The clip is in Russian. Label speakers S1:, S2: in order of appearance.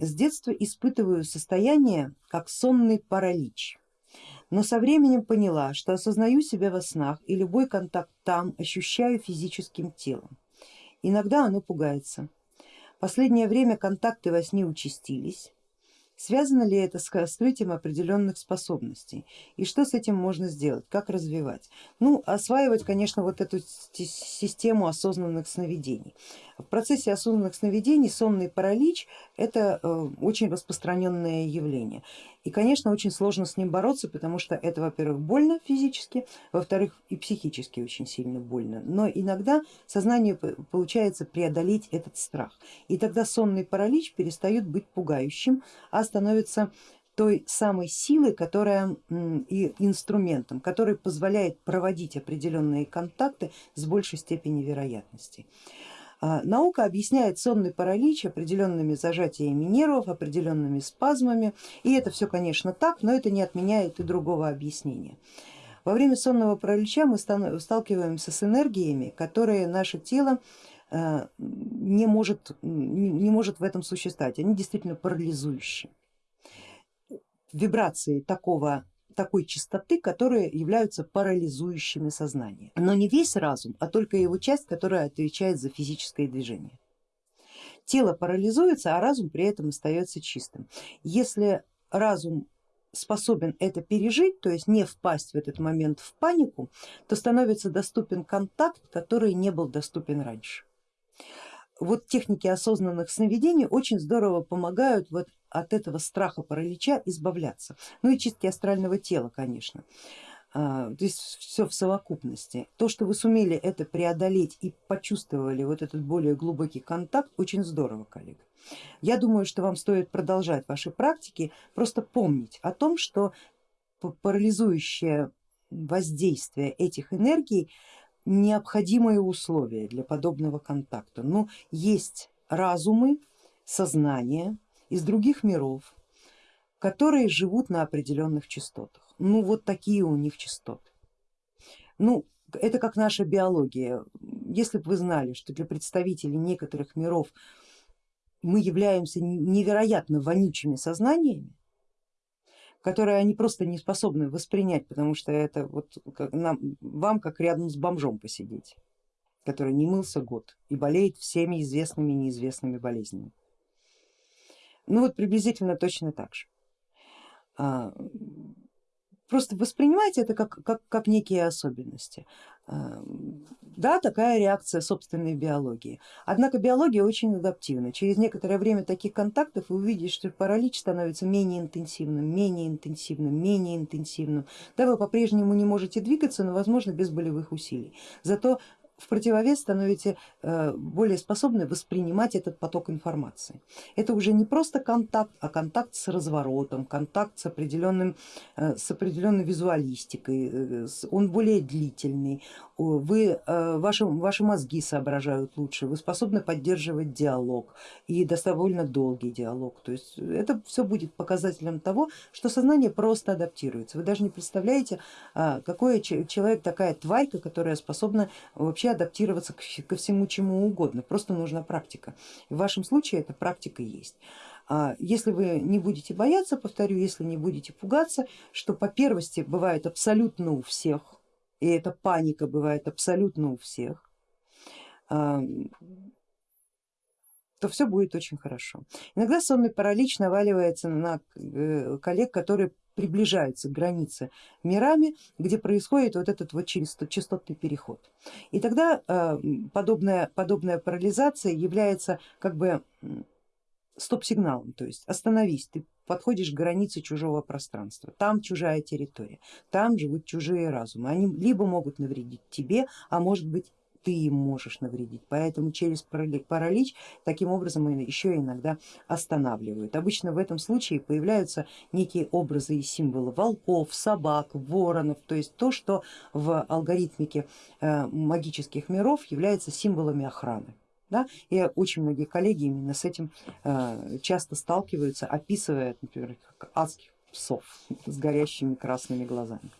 S1: с детства испытываю состояние как сонный паралич, но со временем поняла, что осознаю себя во снах и любой контакт там ощущаю физическим телом. Иногда оно пугается. Последнее время контакты во сне участились, Связано ли это с раскрытием определенных способностей и что с этим можно сделать, как развивать? Ну, осваивать, конечно, вот эту систему осознанных сновидений. В процессе осознанных сновидений сонный паралич это э, очень распространенное явление. И конечно очень сложно с ним бороться, потому что это во-первых больно физически, во-вторых и психически очень сильно больно, но иногда сознанию получается преодолеть этот страх. И тогда сонный паралич перестает быть пугающим, а становится той самой силой, которая и инструментом, который позволяет проводить определенные контакты с большей степенью вероятности. А, наука объясняет сонный паралич определенными зажатиями нервов, определенными спазмами, и это все конечно так, но это не отменяет и другого объяснения. Во время сонного паралича мы сталкиваемся с энергиями, которые наше тело э, не может, не может в этом существовать, они действительно парализующие. Вибрации такого такой частоты, которые являются парализующими сознание. Но не весь разум, а только его часть, которая отвечает за физическое движение. Тело парализуется, а разум при этом остается чистым. Если разум способен это пережить, то есть не впасть в этот момент в панику, то становится доступен контакт, который не был доступен раньше вот техники осознанных сновидений очень здорово помогают вот от этого страха паралича избавляться. Ну и чистки астрального тела, конечно. А, то есть все в совокупности. То, что вы сумели это преодолеть и почувствовали вот этот более глубокий контакт, очень здорово, коллега. Я думаю, что вам стоит продолжать ваши практики, просто помнить о том, что парализующее воздействие этих энергий необходимые условия для подобного контакта. Но есть разумы, сознание из других миров, которые живут на определенных частотах. Ну вот такие у них частоты. Ну это как наша биология. Если бы вы знали, что для представителей некоторых миров мы являемся невероятно вонючими сознаниями, которые они просто не способны воспринять, потому что это вот нам, вам как рядом с бомжом посидеть, который не мылся год и болеет всеми известными и неизвестными болезнями. Ну вот приблизительно точно так же. Просто воспринимайте это как, как, как некие особенности. А, да, такая реакция собственной биологии. Однако биология очень адаптивна. Через некоторое время таких контактов вы увидите, что паралич становится менее интенсивным, менее интенсивным, менее интенсивным. Да, вы по-прежнему не можете двигаться, но возможно без болевых усилий. Зато в противовес становитесь э, более способны воспринимать этот поток информации. Это уже не просто контакт, а контакт с разворотом, контакт с, определенным, э, с определенной визуалистикой, э, он более длительный, вы, ваши, ваши мозги соображают лучше, вы способны поддерживать диалог и довольно долгий диалог. То есть это все будет показателем того, что сознание просто адаптируется. Вы даже не представляете, какой человек такая тварька, которая способна вообще адаптироваться ко всему чему угодно, просто нужна практика. В вашем случае эта практика есть. А если вы не будете бояться, повторю, если не будете пугаться, что по первости бывает абсолютно у всех, и эта паника бывает абсолютно у всех, а, то все будет очень хорошо. Иногда сонный паралич наваливается на э, коллег, которые приближаются к границе мирами, где происходит вот этот вот частотный переход. И тогда э, подобная, подобная парализация является как бы стоп-сигналом, то есть остановись, ты подходишь к границе чужого пространства, там чужая территория, там живут чужие разумы, они либо могут навредить тебе, а может быть ты им можешь навредить, поэтому через паралич таким образом еще иногда останавливают. Обычно в этом случае появляются некие образы и символы волков, собак, воронов, то есть то, что в алгоритмике э, магических миров является символами охраны. Да? И очень многие коллеги именно с этим э, часто сталкиваются, описывая, например, как адских псов с горящими красными глазами.